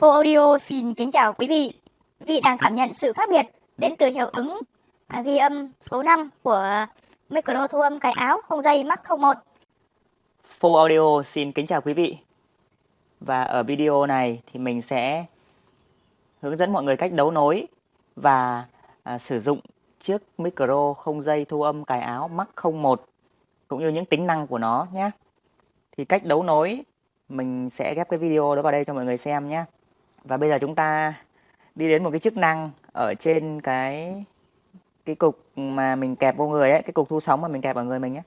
Phô Audio xin kính chào quý vị. Quý vị đang cảm nhận sự khác biệt đến từ hiệu ứng à, ghi âm số 5 của micro thu âm cài áo không dây Mark 01. Phô Audio xin kính chào quý vị. Và ở video này thì mình sẽ hướng dẫn mọi người cách đấu nối và à, sử dụng chiếc micro không dây thu âm cài áo Mark 01 cũng như những tính năng của nó nhé. Thì cách đấu nối mình sẽ ghép cái video đó vào đây cho mọi người xem nhé. Và bây giờ chúng ta đi đến một cái chức năng ở trên cái cái cục mà mình kẹp vô người ấy, cái cục thu sóng mà mình kẹp vào người mình ấy.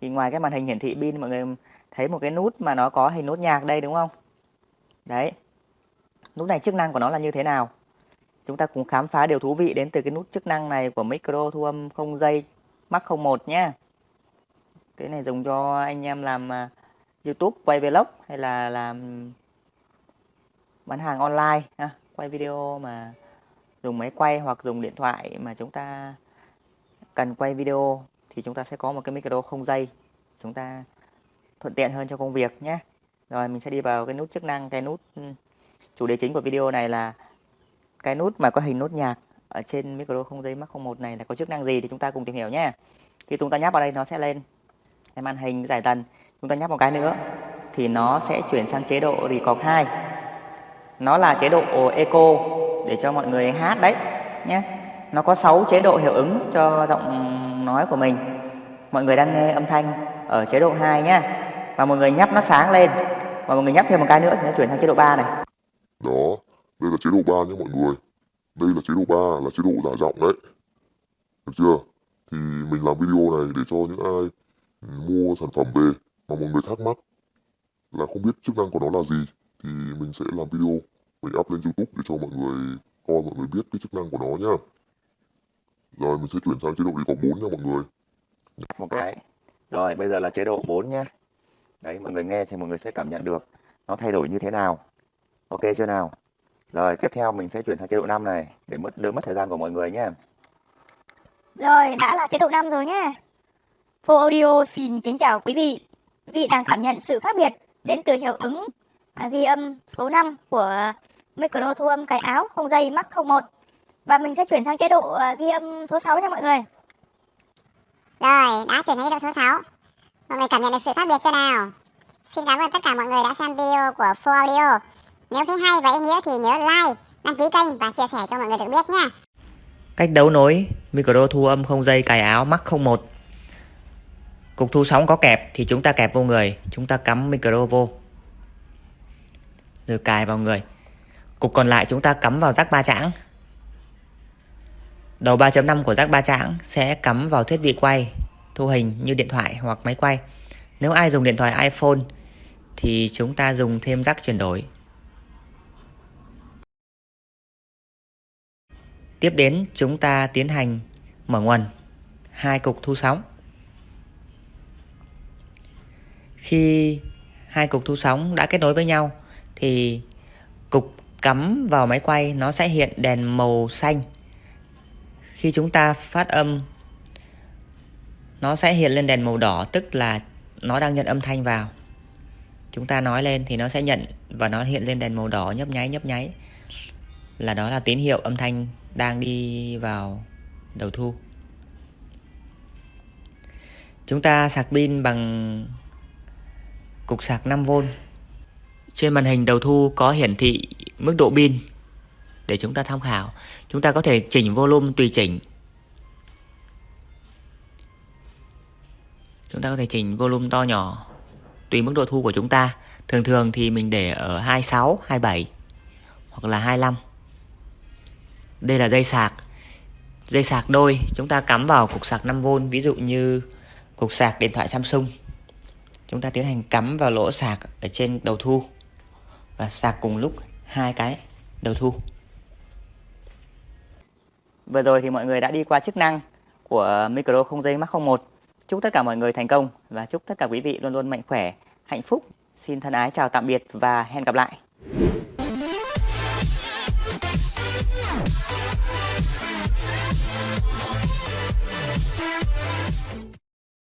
Thì ngoài cái màn hình hiển thị pin mọi người thấy một cái nút mà nó có hình nút nhạc đây đúng không? Đấy. Nút này chức năng của nó là như thế nào? Chúng ta cùng khám phá điều thú vị đến từ cái nút chức năng này của micro thu âm không dây Mark 01 nhé. Cái này dùng cho anh em làm à, YouTube quay vlog hay là làm bán hàng online ha, quay video mà dùng máy quay hoặc dùng điện thoại mà chúng ta cần quay video thì chúng ta sẽ có một cái micro không dây. Chúng ta thuận tiện hơn cho công việc nhé. Rồi mình sẽ đi vào cái nút chức năng cái nút ừ, chủ đề chính của video này là cái nút mà có hình nút nhạc ở trên micro không dây mắc 01 này là có chức năng gì thì chúng ta cùng tìm hiểu nhé. Khi chúng ta nhấp vào đây nó sẽ lên. Cái màn hình giải tần chúng ta nhấp một cái nữa thì nó sẽ chuyển sang chế độ record 2 nó là chế độ eco, để cho mọi người hát đấy, nhé. Nó có 6 chế độ hiệu ứng cho giọng nói của mình. Mọi người đang nghe âm thanh ở chế độ 2 nhé. Và mọi người nhấp nó sáng lên. Và mọi người nhấp thêm một cái nữa thì nó chuyển sang chế độ 3 này. Đó, đây là chế độ 3 nhé mọi người. Đây là chế độ 3 là chế độ giả giọng đấy. Được chưa? Thì mình làm video này để cho những ai mua sản phẩm về mà mọi người thắc mắc là không biết chức năng của nó là gì thì mình sẽ làm video mình up lên youtube để cho mọi người coi mọi người biết cái chức năng của nó nhá. Rồi mình sẽ chuyển sang chế độ record 4 nha mọi người. Một cái. Rồi bây giờ là chế độ 4 nhé đấy mọi người nghe thì mọi người sẽ cảm nhận được nó thay đổi như thế nào. Ok chưa nào? Rồi tiếp theo mình sẽ chuyển sang chế độ 5 này để mất đỡ mất thời gian của mọi người nhé Rồi, đã là chế độ 5 rồi nhé. Full Audio xin kính chào quý vị. Quý vị đang cảm nhận sự khác biệt đến từ hiệu ứng ghi âm số 5 của micro thu âm cài áo không dây Mark 01. Và mình sẽ chuyển sang chế độ à, ghi âm số 6 nha mọi người. Rồi, đã chuyển sang chế độ số 6. Mọi người cảm nhận được sự khác biệt chưa nào? Xin cảm ơn tất cả mọi người đã xem video của Full Audio. Nếu thấy hay và ý nghĩa thì nhớ like, đăng ký kênh và chia sẻ cho mọi người được biết nha. cách đấu nối micro thu âm không dây cài áo Mark 01 cục thu sóng có kẹp thì chúng ta kẹp vô người chúng ta cắm micro vô rồi cài vào người cục còn lại chúng ta cắm vào rắc ba chẵng. đầu 3.5 của rắc ba chẵng sẽ cắm vào thiết bị quay, thu hình như điện thoại hoặc máy quay nếu ai dùng điện thoại iPhone thì chúng ta dùng thêm rắc chuyển đổi Tiếp đến, chúng ta tiến hành mở nguồn hai cục thu sóng. Khi hai cục thu sóng đã kết nối với nhau thì cục cắm vào máy quay nó sẽ hiện đèn màu xanh. Khi chúng ta phát âm, nó sẽ hiện lên đèn màu đỏ, tức là nó đang nhận âm thanh vào. Chúng ta nói lên thì nó sẽ nhận và nó hiện lên đèn màu đỏ nhấp nháy nhấp nháy là đó là tín hiệu âm thanh đang đi vào đầu thu. Chúng ta sạc pin bằng cục sạc 5V. Trên màn hình đầu thu có hiển thị mức độ pin để chúng ta tham khảo. Chúng ta có thể chỉnh volume tùy chỉnh. Chúng ta có thể chỉnh volume to nhỏ tùy mức độ thu của chúng ta. Thường thường thì mình để ở 26, 27 hoặc là 25. Đây là dây sạc. Dây sạc đôi chúng ta cắm vào cục sạc 5V ví dụ như cục sạc điện thoại Samsung. Chúng ta tiến hành cắm vào lỗ sạc ở trên đầu thu và sạc cùng lúc hai cái đầu thu. Vừa rồi thì mọi người đã đi qua chức năng của micro không dây Mark 01. Chúc tất cả mọi người thành công và chúc tất cả quý vị luôn luôn mạnh khỏe, hạnh phúc. Xin thân ái chào tạm biệt và hẹn gặp lại.